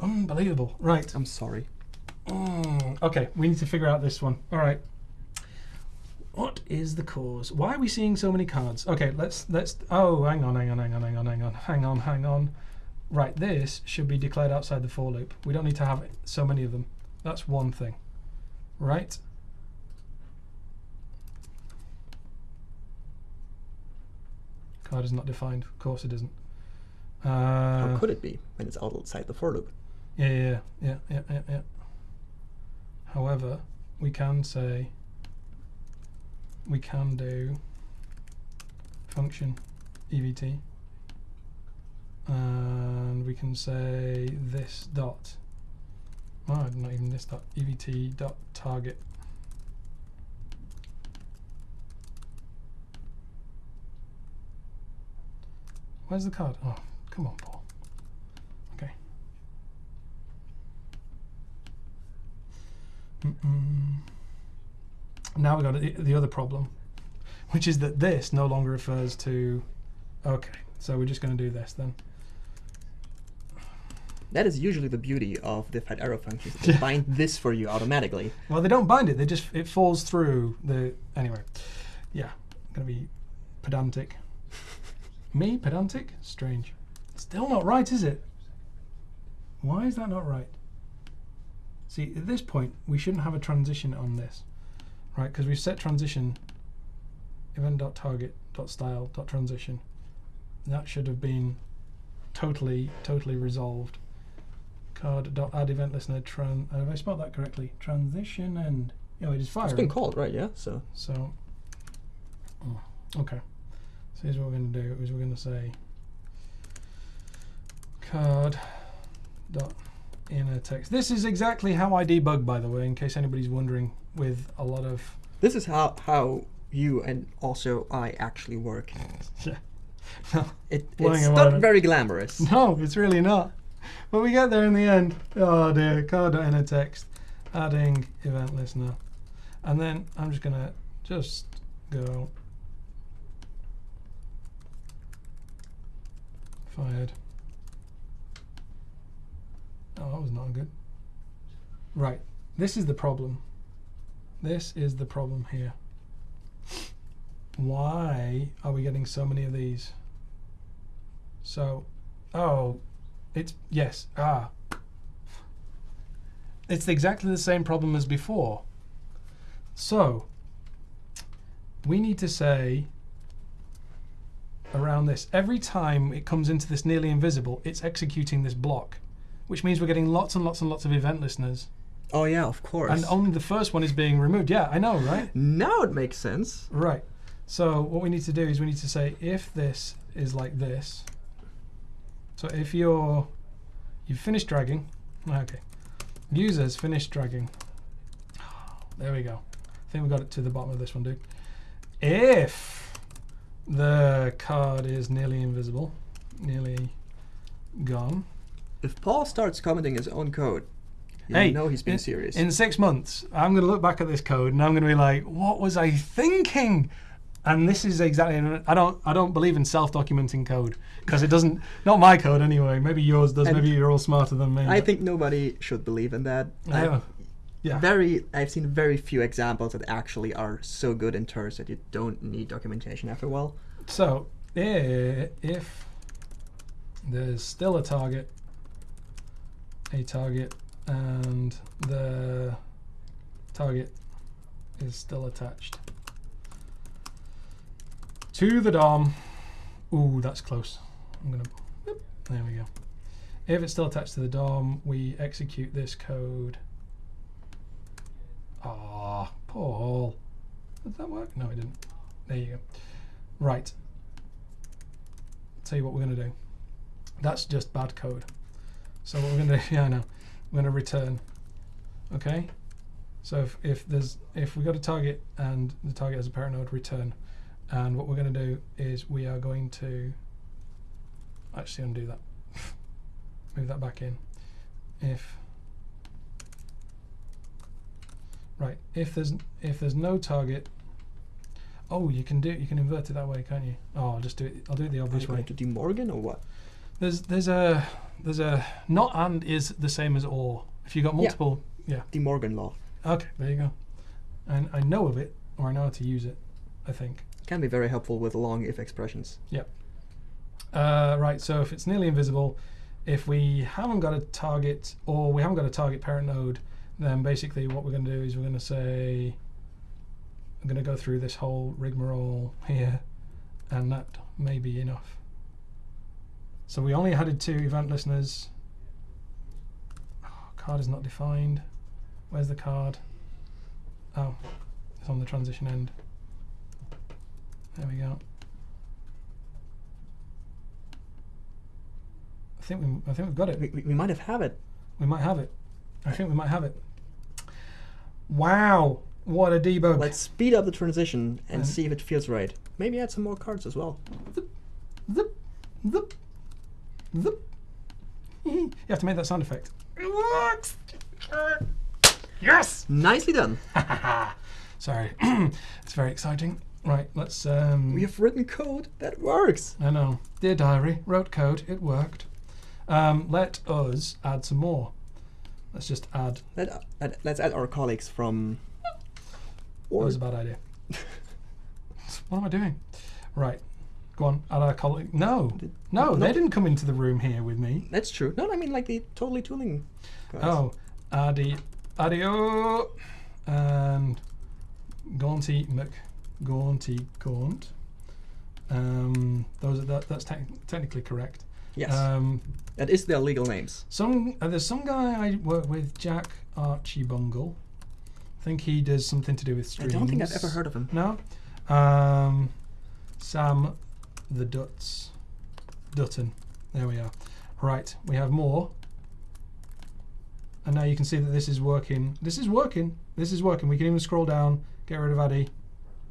Unbelievable. Right. I'm sorry. Mm, okay, we need to figure out this one. All right. What is the cause? Why are we seeing so many cards? Okay, let's let's. Oh, hang on, hang on, hang on, hang on, hang on, hang on, hang on. Right, this should be declared outside the for loop. We don't need to have so many of them. That's one thing. Right. Card is not defined. Of course it isn't. Uh, How could it be when it's outside the for loop? yeah, yeah, yeah, yeah, yeah, yeah. However, we can say we can do function evt, and we can say this dot Oh, not even this dot evt dot target. Where's the card? Oh, come on, Paul. Okay. Mm-mm. Now we've got the, the other problem, which is that this no longer refers to. Okay, so we're just going to do this then. That is usually the beauty of the fat arrow functions. They bind this for you automatically. Well, they don't bind it. They just it falls through the anyway. Yeah, gonna be pedantic. Me pedantic? Strange. Still not right, is it? Why is that not right? See, at this point, we shouldn't have a transition on this, right? Because we've set transition event.target.style.transition. That should have been totally, totally resolved. Card.add event listener. Tran- uh, have I spelled that correctly? Transition and. Oh, it is firing. It's been called, right? Yeah. So So, oh, okay. So here's what we're going to do: is we're going to say card dot inner text. This is exactly how I debug, by the way, in case anybody's wondering. With a lot of this is how how you and also I actually work. yeah, no, It, it's not very glamorous. no, it's really not. But we get there in the end. Oh dear, inner text, adding event listener, and then I'm just going to just go Fired. Oh, that was not good. Right. This is the problem. This is the problem here. Why are we getting so many of these? So, oh, it's, yes, ah. It's exactly the same problem as before. So, we need to say around this. Every time it comes into this nearly invisible, it's executing this block, which means we're getting lots and lots and lots of event listeners. Oh yeah, of course. And only the first one is being removed. Yeah, I know, right? now it makes sense. Right. So what we need to do is we need to say if this is like this. So if you're you've finished dragging, okay. Users finished dragging. There we go. I think we got it to the bottom of this one, dude. If the card is nearly invisible, nearly gone. If Paul starts commenting his own code, you Hey, know he's being in, serious. In six months, I'm going to look back at this code and I'm going to be like, "What was I thinking?" And this is exactly. I don't. I don't believe in self-documenting code because it doesn't. Not my code anyway. Maybe yours does. And Maybe you're all smarter than me. I think nobody should believe in that. I've. Yeah. Very, I've seen very few examples that actually are so good in terms that you don't need documentation after a while. So if there's still a target, a target, and the target is still attached to the DOM. Ooh, that's close. I'm gonna. There we go. If it's still attached to the DOM, we execute this code. Ah, Paul. Did that work? No, it didn't. There you go. Right. Tell you what we're to do. That's just bad code. So what we're going to do, yeah, I know. We're going to return. Okay. So if, if there's if we got a target and the target has a parent node, return. And what we're going to do is we are going to actually undo that. Move that back in. If right, if there's if there's no target Oh, you can do you can invert it that way, can't you? Oh, I'll just do it. I'll do it the Are obvious you way. going to De Morgan or what? There's there's a there's a not and is the same as or. If you've got multiple, yeah. De Morgan law. Okay, there you go. And I know of it, or I know how to use it. I think. Can be very helpful with long if expressions. Uh, right. So if it's nearly invisible, if we haven't got a target or we haven't got a target parent node, then basically what we're going to do is we're going to say I'm going to go through this whole rigmarole here, and that may be enough. So we only added two event listeners. Oh, card is not defined. Where's the card? Oh, it's on the transition end. There we go. I think we, I think we've got it. We, we, we might have have it. We might have it. I think we might have it. Wow, what a debug. Let's speed up the transition and Mm. see if it feels right. Maybe add some more cards as well. Zip, zip, zip. you have to make that sound effect. It works. Yes. Nicely done. Sorry, it's very exciting. Right, let's. Um, We have written code that works. I know. Dear diary, wrote code. It worked. Um, let us add some more. Let's just add. Let, let, let's add our colleagues from. That was a bad idea. what am I doing? Right, go on. Add our colleague. No, no, they didn't come into the room here with me. that's true. No, I mean like the totally tooling. Guys. Oh, Addy, Adio, and Gaunty Mc, Gaunty Gaunt. Um, those are that, that's tec- technically correct. Yes, Um, that is their legal names. some uh, there's some guy I work with, Jack Archie Bungle. I think he does something to do with streams. I don't think I've ever heard of him. No. Um, Sam the Duts. Dutton. There we are. Right, we have more. And now you can see that this is working. This is working. This is working. We can even scroll down, get rid of Addy,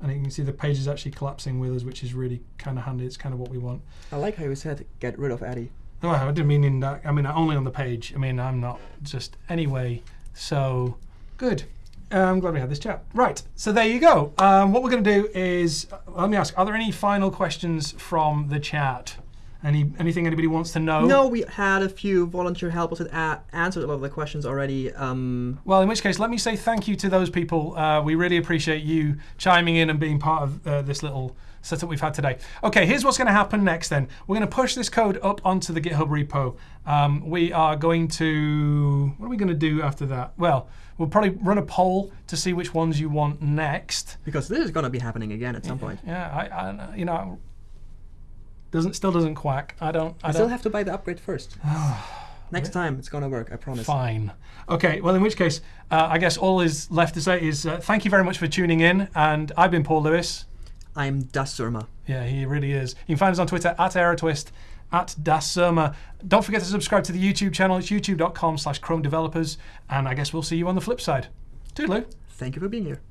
and you can see the page is actually collapsing with us, which is really kind of handy. It's kind of what we want. I like how you said get rid of Addy. No, I didn't mean in that. I mean only on the page. I mean I'm not just anyway. So good. I'm glad we had this chat. Right. So there you go. Um, what we're going to do is uh, let me ask: Are there any final questions from the chat? Any anything anybody wants to know? No, we had a few volunteer helpers that answered a lot of the questions already. Um, Well, in which case, let me say thank you to those people. Uh, we really appreciate you chiming in and being part of uh, this little setup we've had today. Okay, here's what's going to happen next then. We're going to push this code up onto the GitHub repo. Um, we are going to. What are we going to do after that? Well, we'll probably run a poll to see which ones you want next. because this is going to be happening again at some point. Yeah, I, I you know, doesn't still doesn't quack. I don't. I I still don't. have to buy the upgrade first. Next time it's going to work, I promise. Fine. Okay, well, in which case, uh, I guess all is left to say is uh, thank you very much for tuning in. And I've been Paul Lewis. I'm Das Surma. Yeah, he really is. You can find us on Twitter at AeroTwist, at DasSurma. Don't forget to subscribe to the YouTube channel. It's youtube.com slash Chrome Developers. And I guess we'll see you on the flip side. Toodaloo. Thank you for being here.